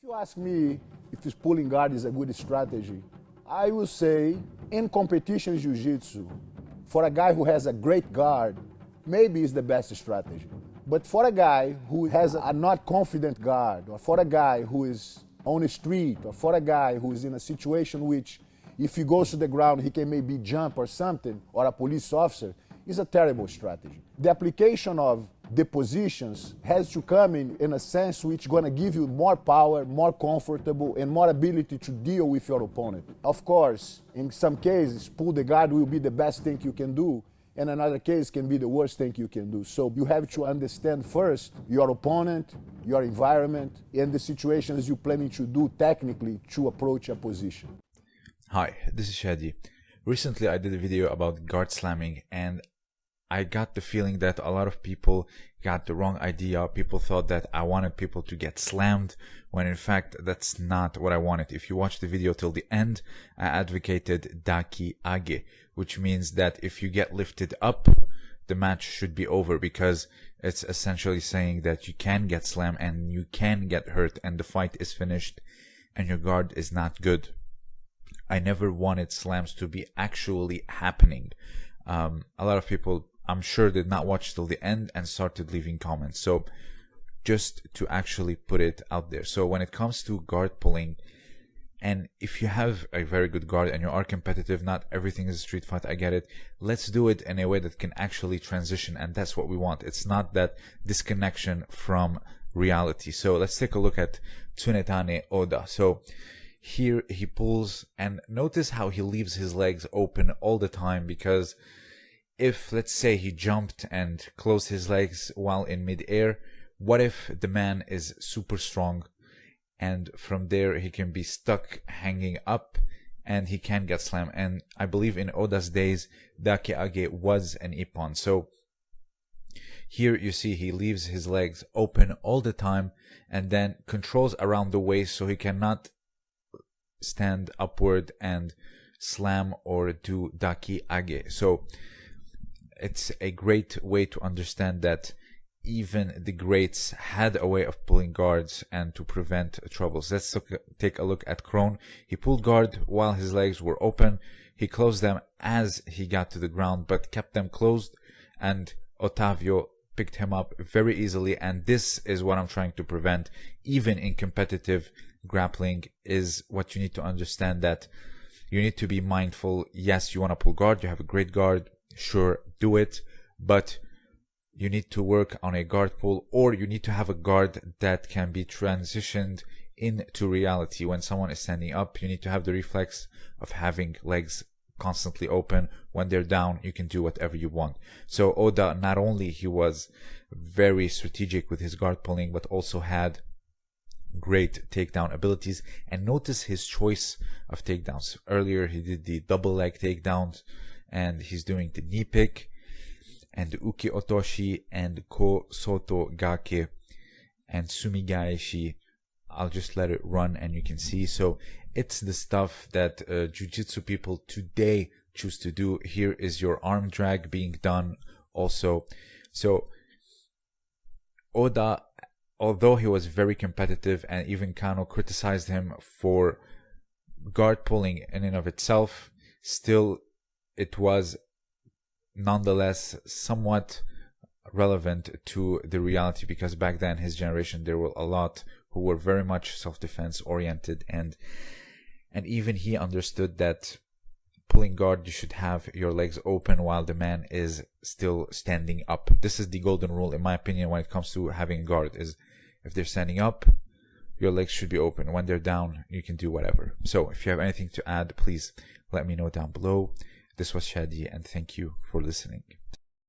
If you ask me if this pulling guard is a good strategy, I will say in competition jiu-jitsu, for a guy who has a great guard, maybe it's the best strategy. But for a guy who has a not confident guard, or for a guy who is on the street, or for a guy who is in a situation which if he goes to the ground, he can maybe jump or something, or a police officer, is a terrible strategy. The application of the positions has to come in, in a sense which going to give you more power, more comfortable, and more ability to deal with your opponent. Of course, in some cases, pull the guard will be the best thing you can do, and another case can be the worst thing you can do. So you have to understand first your opponent, your environment, and the situations you're planning to do technically to approach a position. Hi, this is Shadi. Recently I did a video about guard slamming and I got the feeling that a lot of people got the wrong idea. People thought that I wanted people to get slammed when in fact that's not what I wanted. If you watch the video till the end, I advocated daki age, which means that if you get lifted up, the match should be over because it's essentially saying that you can get slammed and you can get hurt and the fight is finished and your guard is not good. I never wanted slams to be actually happening. Um, a lot of people, I'm sure, did not watch till the end and started leaving comments. So just to actually put it out there. So when it comes to guard pulling, and if you have a very good guard and you are competitive, not everything is a street fight, I get it. Let's do it in a way that can actually transition, and that's what we want. It's not that disconnection from reality. So let's take a look at Tsunetane Oda. So here he pulls and notice how he leaves his legs open all the time because if let's say he jumped and closed his legs while in midair, what if the man is super strong and from there he can be stuck hanging up and he can get slammed and I believe in Oda's days Daki Age was an Ippon so here you see he leaves his legs open all the time and then controls around the waist so he cannot stand upward and slam or do daki age. So it's a great way to understand that even the greats had a way of pulling guards and to prevent troubles. Let's take a look at Kron. He pulled guard while his legs were open. He closed them as he got to the ground, but kept them closed and Otavio picked him up very easily. And this is what I'm trying to prevent, even in competitive grappling is what you need to understand that you need to be mindful. Yes, you want to pull guard. You have a great guard. Sure, do it. But you need to work on a guard pull or you need to have a guard that can be transitioned into reality. When someone is standing up, you need to have the reflex of having legs constantly open. When they're down, you can do whatever you want. So Oda, not only he was very strategic with his guard pulling, but also had great takedown abilities and notice his choice of takedowns earlier he did the double leg takedowns and he's doing the knee pick and uki otoshi and ko soto gake and sumigaeshi i'll just let it run and you can see. So it's the stuff that uh, jiu-jitsu people today choose to do. Here is your arm drag being done also. So oda although he was very competitive and even Kano criticized him for guard pulling in and of itself, still it was nonetheless somewhat relevant to the reality because back then his generation there were a lot who were very much self-defense oriented and and even he understood that pulling guard you should have your legs open while the man is still standing up this is the golden rule in my opinion when it comes to having guard is if they're standing up, your legs should be open. When they're down, you can do whatever. So if you have anything to add, please let me know down below. This was Shadi and thank you for listening.